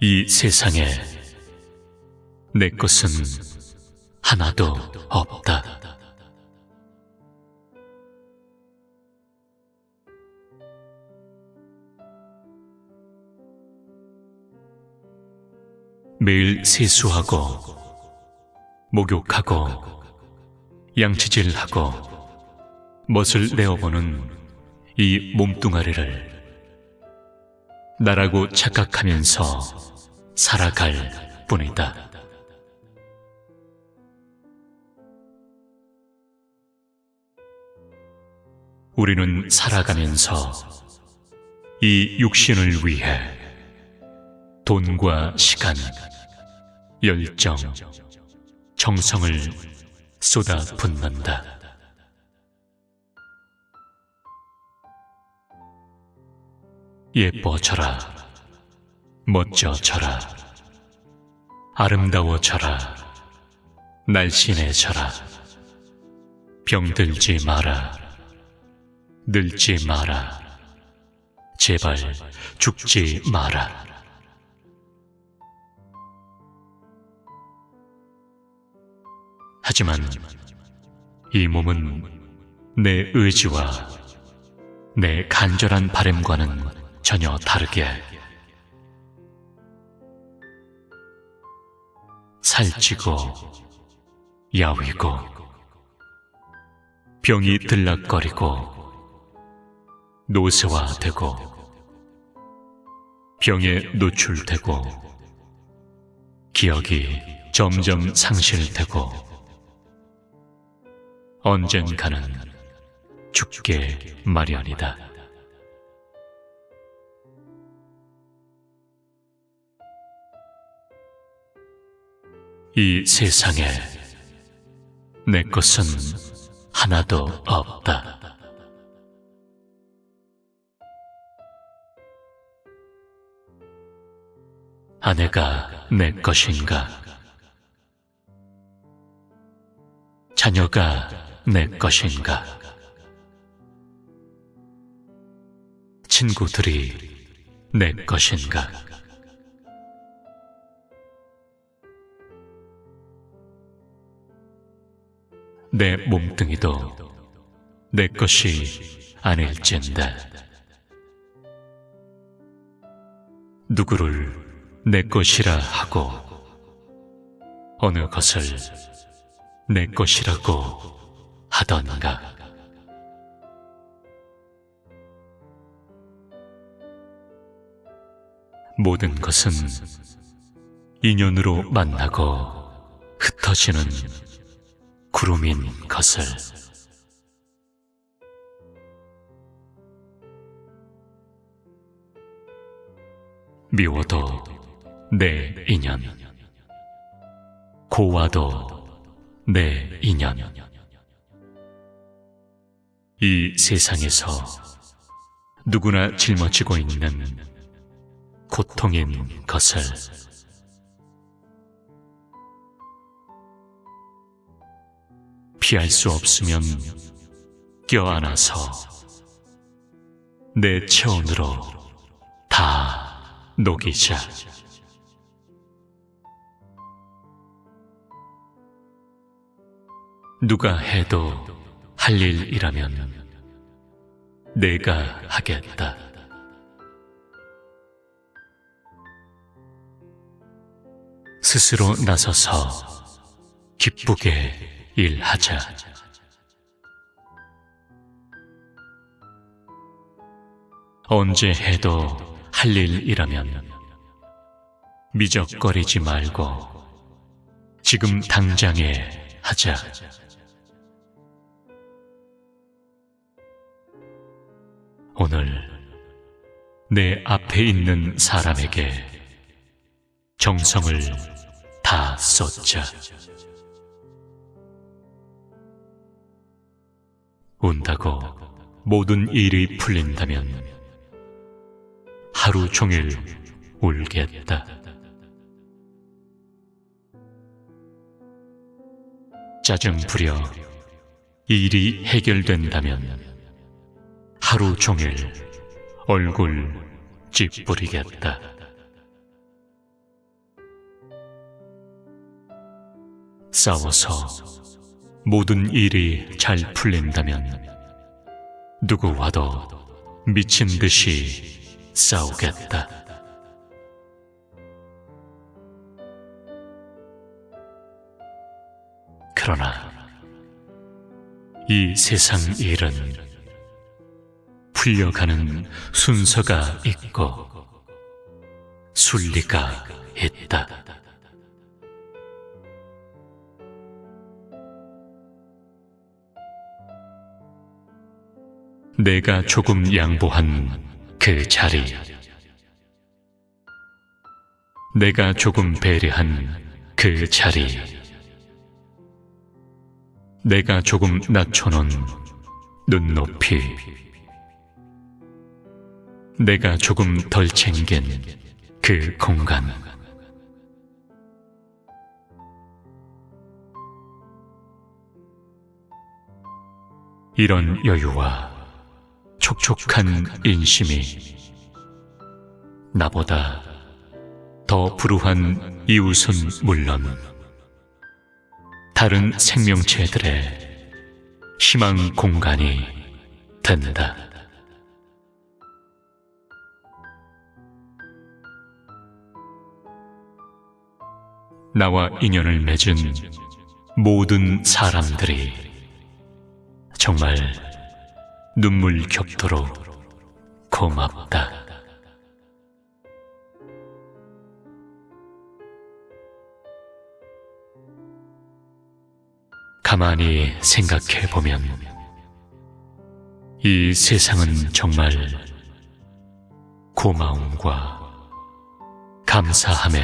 이 세상에 내 것은 하나도 없다. 매일 세수하고 목욕하고 양치질하고 멋을 내어보는 이 몸뚱아리를 나라고 착각하면서 살아갈 뿐이다. 우리는 살아가면서 이 육신을 위해 돈과 시간, 열정, 정성을 쏟아 붓는다. 예뻐져라, 멋져져라, 아름다워져라, 날씬해져라, 병들지 마라, 늙지 마라, 제발 죽지 마라. 하지만 이 몸은 내 의지와 내 간절한 바램과는 전혀 다르게 살찌고 야위고 병이 들락거리고 노쇠화되고 병에 노출되고 기억이 점점 상실되고 언젠가는 죽게 마련이다. 이 세상에 내 것은 하나도 없다. 아내가 내 것인가? 자녀가 내 것인가? 친구들이 내 것인가? 내 몸뚱이도 내 것이 아닐진데 누구를 내 것이라 하고 어느 것을 내 것이라고 하던가. 모든 것은 인연으로 만나고 흩어지는 구름인 것을. 미워도 내 인연. 고와도 내 인연. 이 세상에서 누구나 짊어지고 있는 고통인 것을 피할 수 없으면 껴안아서 내 체온으로 다 녹이자. 누가 해도 할 일이라면 내가 하겠다. 스스로 나서서 기쁘게 일하자. 언제 해도 할 일이라면 미적거리지 말고 지금 당장에 하자. 오늘 내 앞에 있는 사람에게 정성을 다 쏟자. 온다고 모든 일이 풀린다면 하루 종일 울겠다. 짜증 부려 일이 해결된다면 하루 종일 얼굴 찌푸리겠다. 싸워서 모든 일이 잘 풀린다면 누구와도 미친 듯이 싸우겠다. 그러나 이 세상 일은 풀려가는 순서가 있고 순리가 있다. 내가 조금 양보한 그 자리. 내가 조금 배려한 그 자리. 내가 조금 낮춰놓은 눈높이. 내가 조금 덜 챙긴 그 공간. 이런 여유와 촉촉한 인심이 나보다 더 불우한 이웃은 물론 다른 생명체들의 희망 공간이 된다. 나와 인연을 맺은 모든 사람들이 정말 눈물 겹도록 고맙다. 가만히 생각해 보면 이 세상은 정말 고마움과 감사함의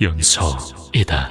연속이다.